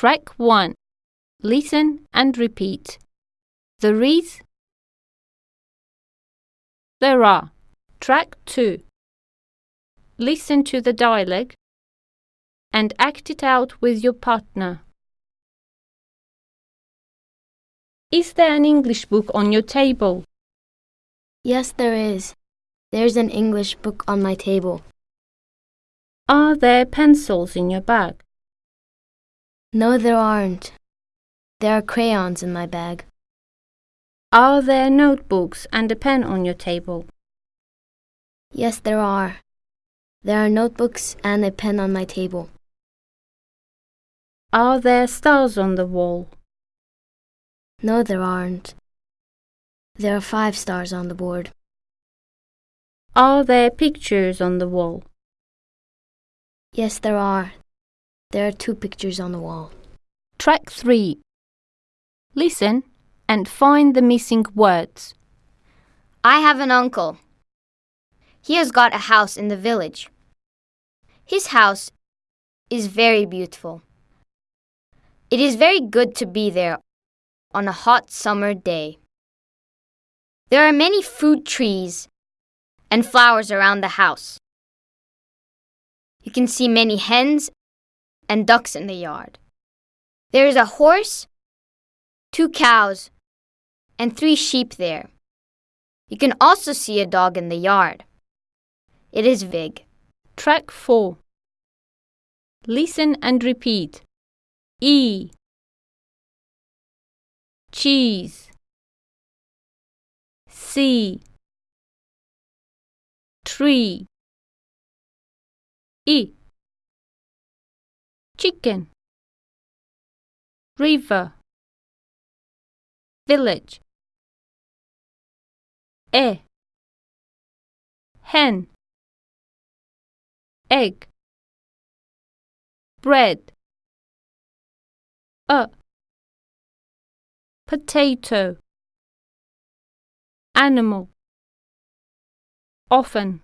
Track 1. Listen and repeat. There is. There are. Track 2. Listen to the dialogue and act it out with your partner. Is there an English book on your table? Yes, there is. There's an English book on my table. Are there pencils in your bag? No, there aren't. There are crayons in my bag. Are there notebooks and a pen on your table? Yes, there are. There are notebooks and a pen on my table. Are there stars on the wall? No, there aren't. There are five stars on the board. Are there pictures on the wall? Yes, there are. There are two pictures on the wall. Track 3. Listen and find the missing words. I have an uncle. He has got a house in the village. His house is very beautiful. It is very good to be there on a hot summer day. There are many fruit trees and flowers around the house. You can see many hens and ducks in the yard. There is a horse, two cows, and three sheep there. You can also see a dog in the yard. It is big. Track 4. Listen and repeat. E. Cheese. C. Tree. E. Chicken. River. Village. E. Hen. Egg. Bread. A. Potato. Animal. Often.